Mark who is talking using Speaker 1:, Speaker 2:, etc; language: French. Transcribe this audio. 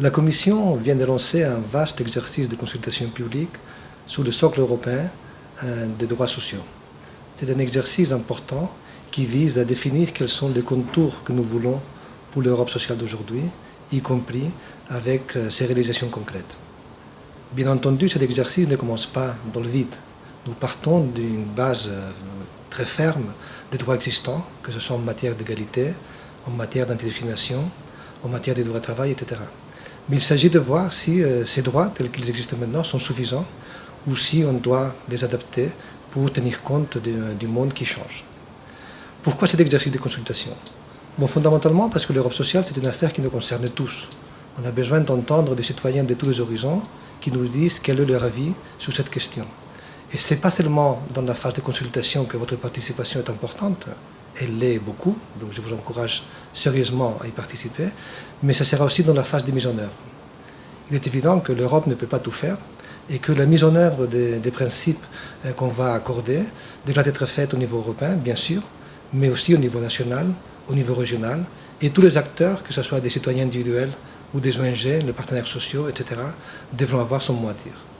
Speaker 1: La Commission vient de lancer un vaste exercice de consultation publique sur le socle européen euh, des droits sociaux. C'est un exercice important qui vise à définir quels sont les contours que nous voulons pour l'Europe sociale d'aujourd'hui, y compris avec euh, ses réalisations concrètes. Bien entendu, cet exercice ne commence pas dans le vide. Nous partons d'une base euh, très ferme des droits existants, que ce soit en matière d'égalité, en matière d'antidiscrimination, en matière des droits de travail, etc. Mais il s'agit de voir si euh, ces droits, tels qu'ils existent maintenant, sont suffisants ou si on doit les adapter pour tenir compte du monde qui change. Pourquoi cet exercice de consultation? Bon, fondamentalement parce que l'Europe sociale, c'est une affaire qui nous concerne tous. On a besoin d'entendre des citoyens de tous les horizons qui nous disent quel est leur avis sur cette question. Et ce n'est pas seulement dans la phase de consultation que votre participation est importante, elle l'est beaucoup, donc je vous encourage sérieusement à y participer, mais ça sera aussi dans la phase de mise en œuvre. Il est évident que l'Europe ne peut pas tout faire et que la mise en œuvre des, principes euh, qu'on va accorder devra être faite au niveau européen, bien sûr, mais aussi au niveau national, au niveau régional, et tous les acteurs, que ce soit des citoyens individuels ou des ONG, les partenaires sociaux, etc., devront avoir son mot à dire.